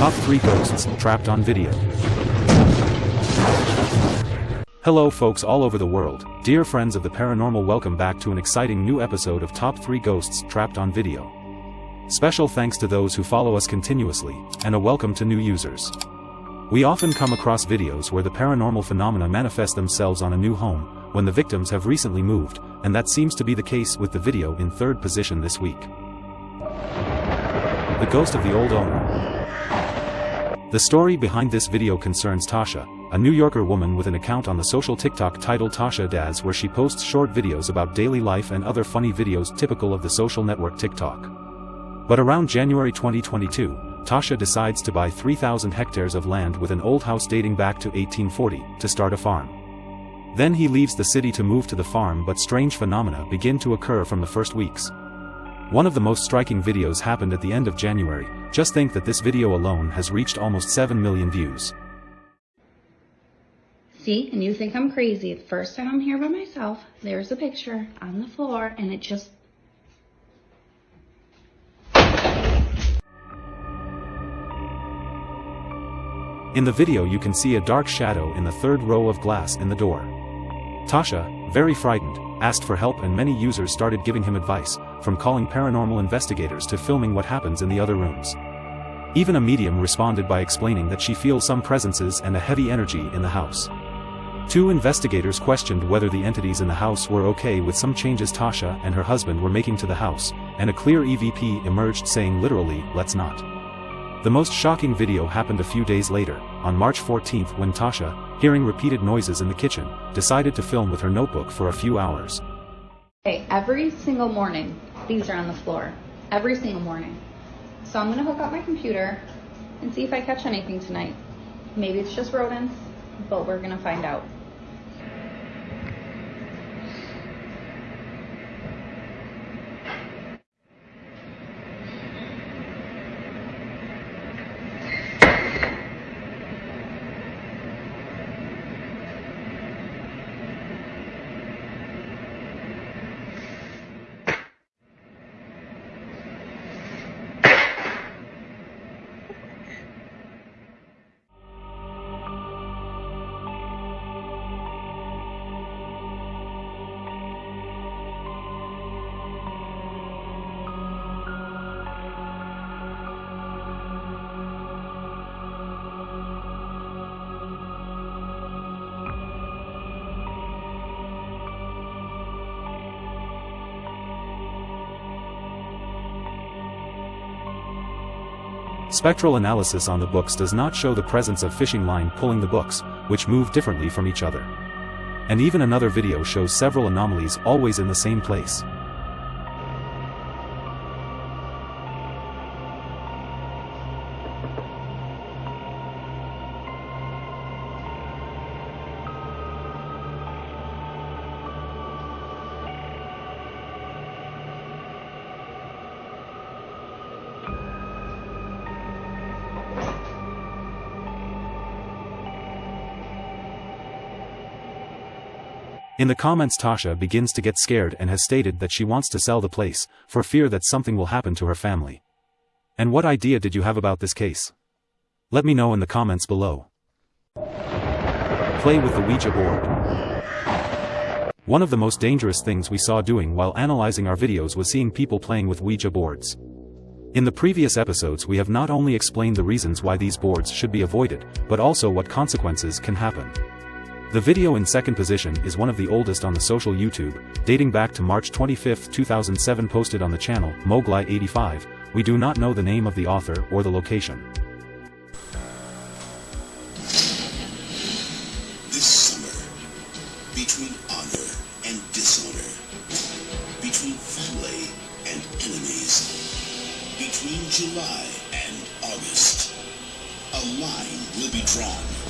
Top 3 Ghosts Trapped on Video. Hello folks all over the world, dear friends of the paranormal welcome back to an exciting new episode of Top 3 Ghosts Trapped on Video. Special thanks to those who follow us continuously, and a welcome to new users. We often come across videos where the paranormal phenomena manifest themselves on a new home, when the victims have recently moved, and that seems to be the case with the video in third position this week. The Ghost of the Old Owner the story behind this video concerns Tasha, a New Yorker woman with an account on the social TikTok titled Tasha Daz where she posts short videos about daily life and other funny videos typical of the social network TikTok. But around January 2022, Tasha decides to buy 3,000 hectares of land with an old house dating back to 1840, to start a farm. Then he leaves the city to move to the farm but strange phenomena begin to occur from the first weeks. One of the most striking videos happened at the end of January, just think that this video alone has reached almost 7 million views. See, and you think I'm crazy. The first time I'm here by myself, there's a picture on the floor, and it just... In the video you can see a dark shadow in the third row of glass in the door. Tasha, very frightened, asked for help and many users started giving him advice, from calling paranormal investigators to filming what happens in the other rooms. Even a medium responded by explaining that she feels some presences and a heavy energy in the house. Two investigators questioned whether the entities in the house were okay with some changes Tasha and her husband were making to the house, and a clear EVP emerged saying literally, let's not. The most shocking video happened a few days later, on March 14 when Tasha, hearing repeated noises in the kitchen, decided to film with her notebook for a few hours. Okay, every single morning, these are on the floor. Every single morning. So I'm gonna hook up my computer and see if I catch anything tonight. Maybe it's just rodents, but we're gonna find out. Spectral analysis on the books does not show the presence of fishing line pulling the books, which move differently from each other. And even another video shows several anomalies always in the same place. In the comments Tasha begins to get scared and has stated that she wants to sell the place, for fear that something will happen to her family. And what idea did you have about this case? Let me know in the comments below. Play with the Ouija board. One of the most dangerous things we saw doing while analyzing our videos was seeing people playing with Ouija boards. In the previous episodes we have not only explained the reasons why these boards should be avoided, but also what consequences can happen. The video in second position is one of the oldest on the social YouTube, dating back to March 25, 2007 posted on the channel, Moglai85, we do not know the name of the author or the location. This summer, between honor and dishonor, between family and enemies, between July and August, a line will be drawn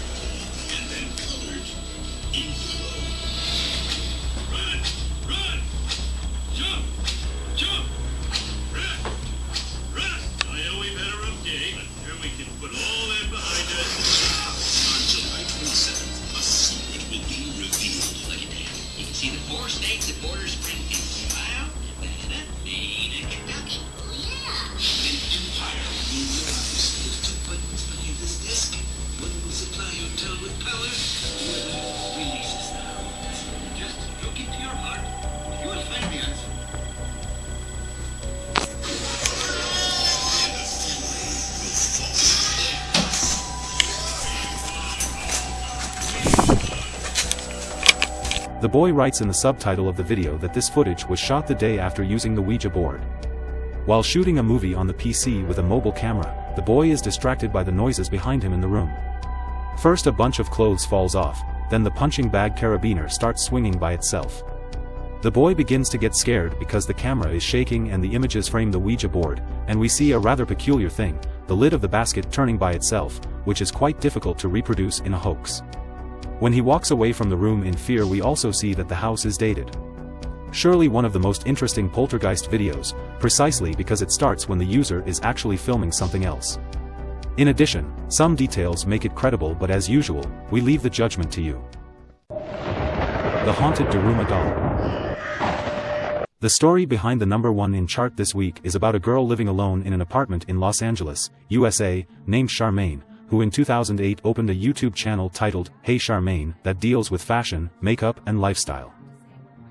see the four states that border The boy writes in the subtitle of the video that this footage was shot the day after using the Ouija board. While shooting a movie on the PC with a mobile camera, the boy is distracted by the noises behind him in the room. First a bunch of clothes falls off, then the punching bag carabiner starts swinging by itself. The boy begins to get scared because the camera is shaking and the images frame the Ouija board, and we see a rather peculiar thing, the lid of the basket turning by itself, which is quite difficult to reproduce in a hoax. When he walks away from the room in fear we also see that the house is dated. Surely one of the most interesting poltergeist videos, precisely because it starts when the user is actually filming something else. In addition, some details make it credible but as usual, we leave the judgment to you. The Haunted Daruma Doll The story behind the number one in chart this week is about a girl living alone in an apartment in Los Angeles, USA, named Charmaine, who in 2008 opened a YouTube channel titled Hey Charmaine that deals with fashion, makeup and lifestyle.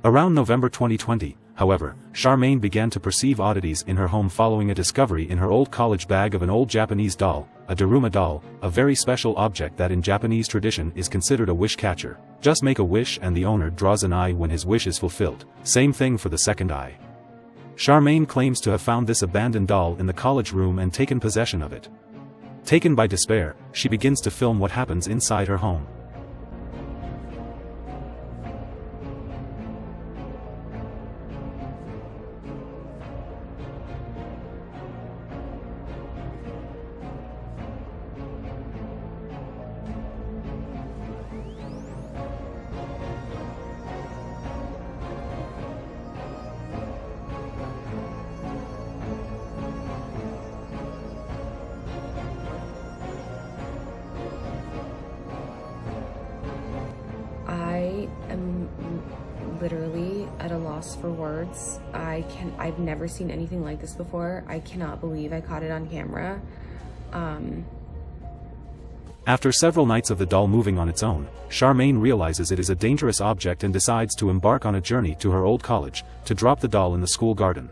Around November 2020, however, Charmaine began to perceive oddities in her home following a discovery in her old college bag of an old Japanese doll, a Daruma doll, a very special object that in Japanese tradition is considered a wish catcher. Just make a wish and the owner draws an eye when his wish is fulfilled, same thing for the second eye. Charmaine claims to have found this abandoned doll in the college room and taken possession of it. Taken by despair, she begins to film what happens inside her home. At a loss for words. I can I've never seen anything like this before. I cannot believe I caught it on camera. Um After several nights of the doll moving on its own, Charmaine realizes it is a dangerous object and decides to embark on a journey to her old college, to drop the doll in the school garden.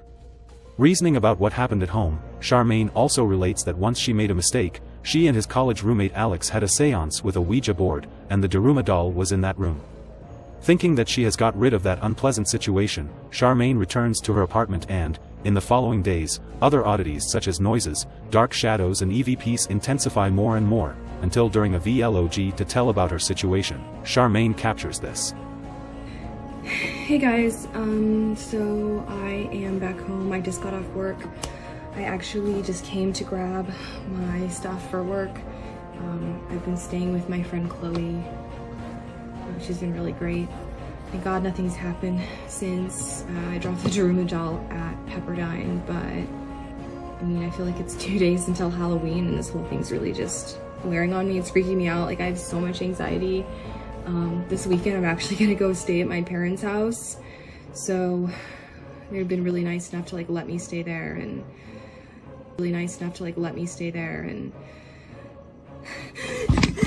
Reasoning about what happened at home, Charmaine also relates that once she made a mistake, she and his college roommate Alex had a seance with a Ouija board, and the Daruma doll was in that room. Thinking that she has got rid of that unpleasant situation, Charmaine returns to her apartment and, in the following days, other oddities such as noises, dark shadows and EVPs intensify more and more, until during a vlog to tell about her situation, Charmaine captures this. Hey guys, um so I am back home. I just got off work. I actually just came to grab my stuff for work. Um, I've been staying with my friend Chloe. Uh, she's been really great. Thank God nothing's happened since uh, I dropped the Daruma doll at Pepperdine, but I mean, I feel like it's two days until Halloween and this whole thing's really just wearing on me. It's freaking me out. Like I have so much anxiety. Um, this weekend I'm actually gonna go stay at my parents' house. So they've been really nice enough to like let me stay there and really nice enough to like let me stay there and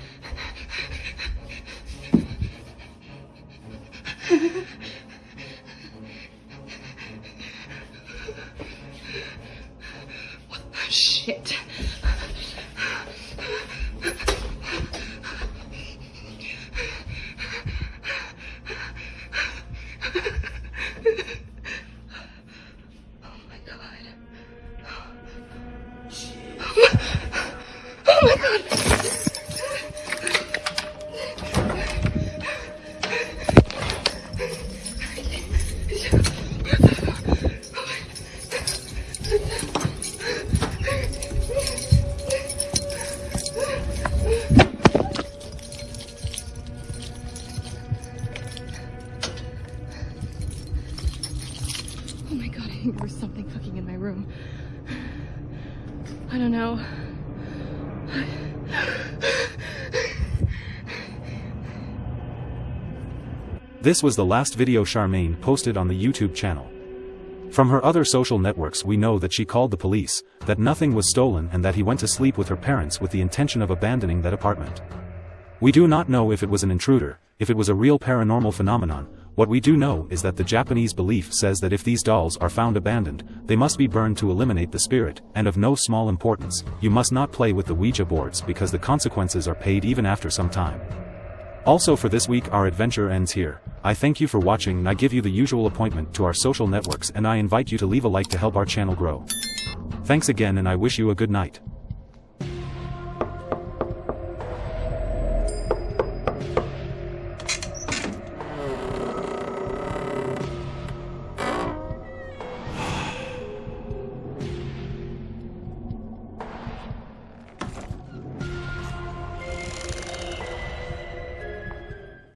This was the last video Charmaine posted on the YouTube channel. From her other social networks we know that she called the police, that nothing was stolen and that he went to sleep with her parents with the intention of abandoning that apartment. We do not know if it was an intruder, if it was a real paranormal phenomenon, What we do know is that the Japanese belief says that if these dolls are found abandoned, they must be burned to eliminate the spirit, and of no small importance, you must not play with the Ouija boards because the consequences are paid even after some time. Also for this week our adventure ends here. I thank you for watching and I give you the usual appointment to our social networks and I invite you to leave a like to help our channel grow. Thanks again and I wish you a good night.